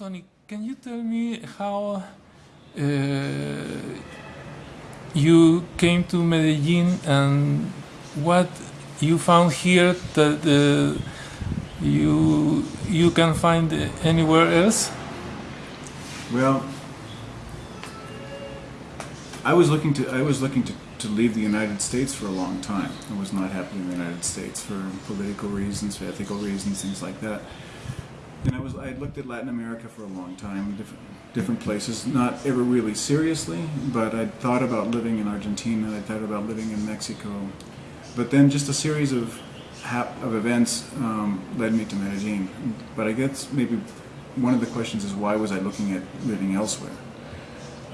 Tony, can you tell me how uh, you came to Medellin and what you found here that uh, you you can find anywhere else? Well, I was looking to I was looking to, to leave the United States for a long time. I was not happy in the United States for political reasons, for ethical reasons, things like that. And I was I looked at Latin America for a long time, different different places, not ever really seriously, but I thought about living in Argentina, I thought about living in Mexico, but then just a series of of events um, led me to Medellin. But I guess maybe one of the questions is why was I looking at living elsewhere?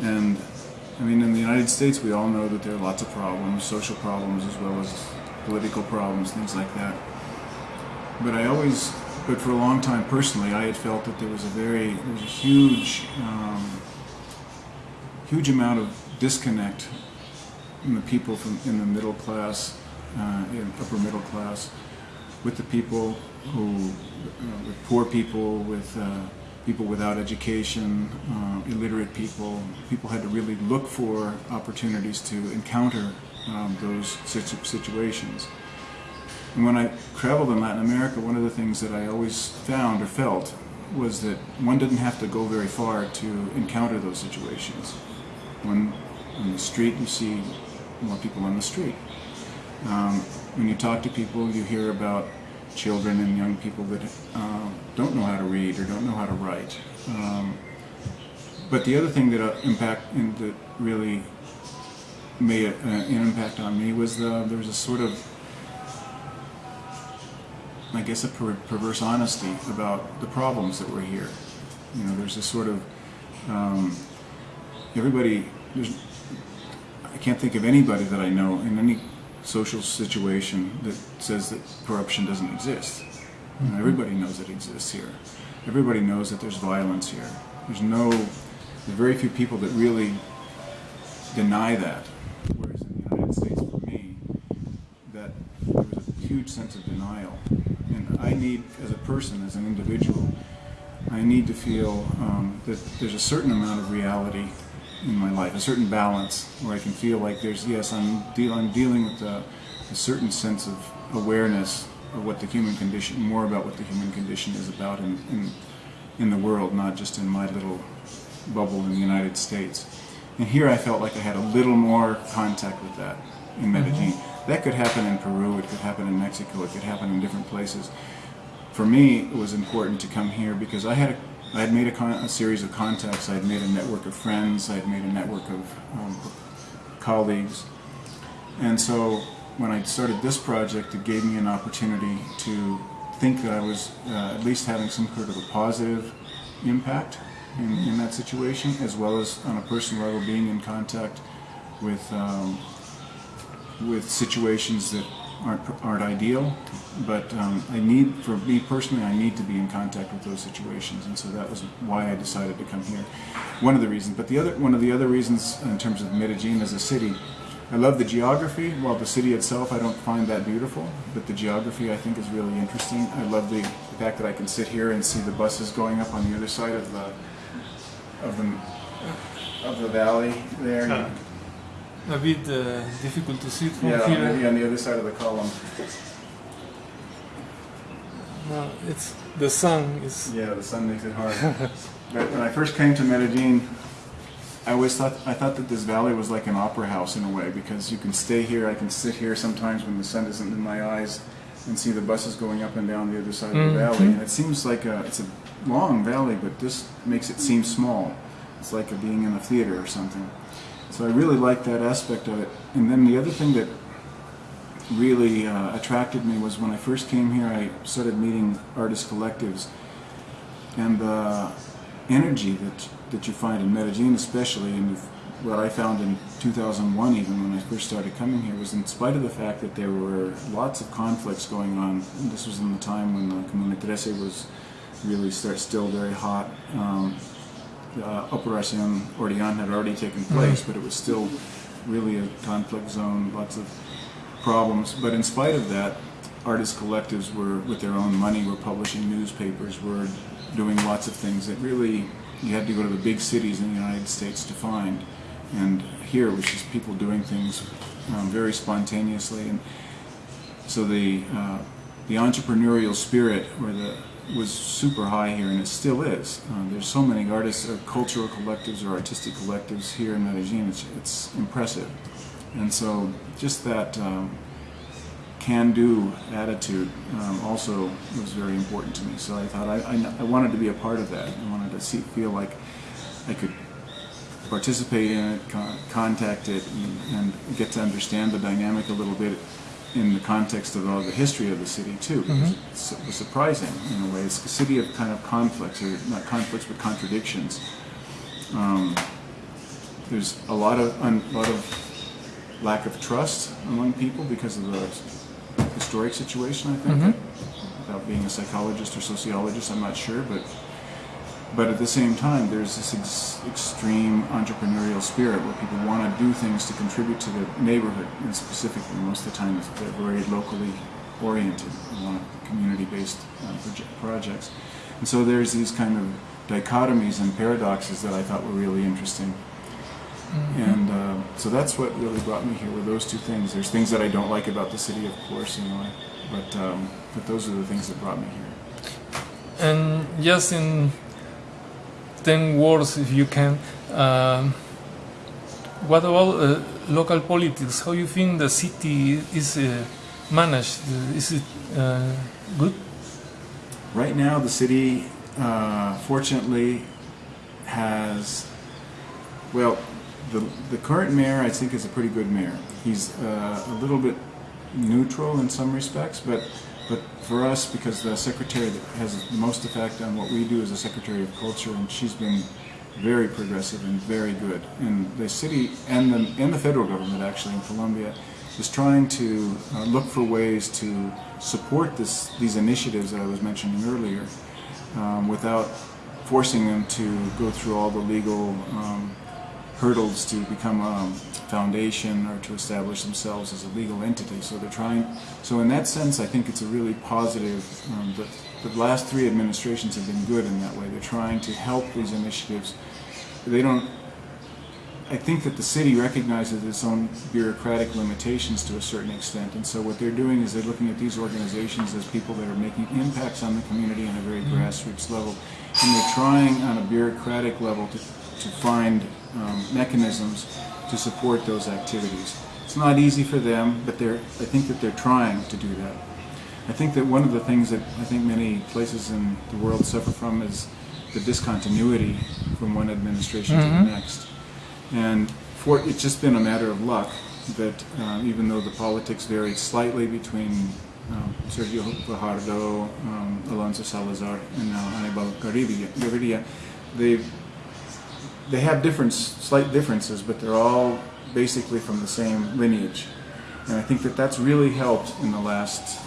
And I mean, in the United States, we all know that there are lots of problems, social problems as well as political problems, things like that. But I always but for a long time, personally, I had felt that there was a very, there was a huge, um, huge amount of disconnect in the people from in the middle class, uh, in upper middle class, with the people who, uh, with poor people, with uh, people without education, uh, illiterate people. People had to really look for opportunities to encounter um, those situations. And when I traveled in Latin America, one of the things that I always found or felt was that one didn't have to go very far to encounter those situations. When on the street you see more people on the street. Um, when you talk to people, you hear about children and young people that uh, don't know how to read or don't know how to write. Um, but the other thing that uh, impact that really made uh, an impact on me was the, there was a sort of I guess, a per perverse honesty about the problems that were here. You know, there's a sort of um, everybody. There's I can't think of anybody that I know in any social situation that says that corruption doesn't exist. Know, mm-hmm. everybody knows it exists here. Everybody knows that there's violence here. There's no, very few people that really deny that. Whereas in the United States, for me, that there was a huge sense of denial I need, as a person, as an individual, I need to feel um, that there's a certain amount of reality in my life, a certain balance where I can feel like there's, yes, I'm, deal, I'm dealing with a, a certain sense of awareness of what the human condition, more about what the human condition is about in, in, in the world, not just in my little bubble in the United States. And here I felt like I had a little more contact with that in Medellin. Mm -hmm. That could happen in Peru, it could happen in Mexico, it could happen in different places. For me, it was important to come here because I had a, I had made a, a series of contacts, I had made a network of friends, I had made a network of um, colleagues. And so when I started this project, it gave me an opportunity to think that I was uh, at least having some sort of a positive impact in, in, that situation, as well as on a personal level being in contact with um, with situations that aren't aren't ideal, but um, I need, for me personally, I need to be in contact with those situations, and so that was why I decided to come here. One of the reasons, but the other one of the other reasons in terms of Medellin as a city, I love the geography. While the city itself, I don't find that beautiful, but the geography I think is really interesting. I love the, the fact that I can sit here and see the buses going up on the other side of the of the of the valley there a bit uh, difficult to see from yeah, here. Yeah, maybe on the other side of the column. No, it's the sun is. Yeah, the sun makes it hard. but when I first came to Medellin, I always thought I thought that this valley was like an opera house in a way because you can stay here. I can sit here sometimes when the sun isn't in my eyes and see the buses going up and down the other side mm -hmm. of the mm-hmm. valley. And it seems like a, it's a long valley, but this makes it seem small. It's like a being in a theater or something. So I really liked that aspect of it. And then the other thing that really uh, attracted me was when I first came here, I started meeting artist collectives. And the energy that, that you find in Medellin especially, and what I found in 2001 even when I first started coming here, was in spite of the fact that there were lots of conflicts going on, this was in the time when the Comuna Trece was really start, still very hot, um, uh, Operacion Orion had already taken place, mm. but it was still really a conflict zone, lots of problems. But in spite of that, artist collectives were, with their own money, were publishing newspapers, were doing lots of things that really you had to go to the big cities in the United States to find. And here it was just people doing things um, very spontaneously. And so the, uh, the entrepreneurial spirit or the, was super high here, and it still is. Uh, there's so many artists, or cultural collectives, or artistic collectives here in Medellin. It's, it's impressive, and so just that um, can-do attitude um, also was very important to me. So I thought I, I, I, wanted to be a part of that. I wanted to see, feel like I could participate in it, con contact it, and, and get to understand the dynamic a little bit in the context of all the history of the city too. Mm -hmm. It's, it was surprising in a way. It's a city of kind of conflicts, or not conflicts, but contradictions. Um, there's a lot of a lot of lack of trust among people because of the historic situation. I think, mm -hmm. without being a psychologist or sociologist, I'm not sure, but but at the same time, there's this ex extreme entrepreneurial spirit where people want to do things to contribute to the neighborhood, and specifically, most of the time, they're very locally oriented, they want community-based uh, proje projects. And so there's these kind of dichotomies and paradoxes that I thought were really interesting. Mm -hmm. And uh, so that's what really brought me here, were those two things. There's things that I don't like about the city, of course, you know, but, um, but those are the things that brought me here. And just in 10 words if you can. Uh, what about uh, local politics? How you think the city is uh, managed? Is it uh, good? Right now, the city, uh, fortunately, has, well, the, the current mayor, I think, is a pretty good mayor. He's uh, a little bit neutral in some respects, but but for us, because the secretary that has the most effect on what we do is the Secretary of Culture, and she's been very progressive and very good. And the city and the, and the federal government, actually, in Colombia, is trying to uh, look for ways to support this, these initiatives that I was mentioning earlier um, without forcing them to go through all the legal um, hurdles to become a foundation or to establish themselves as a legal entity. So they're trying, so in that sense I think it's a really positive, um, the, the last three administrations have been good in that way. They're trying to help these initiatives. They don't, I think that the city recognizes its own bureaucratic limitations to a certain extent, and so what they're doing is they're looking at these organizations as people that are making impacts on the community on a very mm-hmm. grassroots level, and they're trying on a bureaucratic level to, to find um, mechanisms to support those activities. It's not easy for them, but they're, I think that they're trying to do that. I think that one of the things that I think many places in the world suffer from is the discontinuity from one administration mm -hmm. to the mm-hmm. next. And for, it's just been a matter of luck that um, even though the politics varied slightly between um, Sergio Fajardo, um, Alonso Salazar, and now Anibal Gaviria, they've they have different, slight differences, but they're all basically from the same lineage. And I think that that's really helped in the last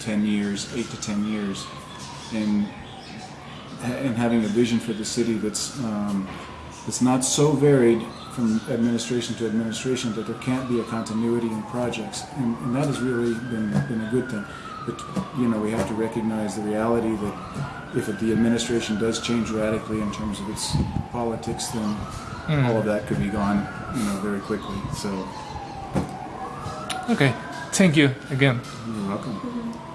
10 years, 8 to 10 years, in, in having a vision for the city that's, um, that's not so varied from administration to administration that there can't be a continuity in projects. And, and that has really been, been a good thing. But, you know, we have to recognize the reality that if the administration does change radically in terms of its politics, then mm. all of that could be gone, you know, very quickly. So. Okay, thank you again. You're welcome.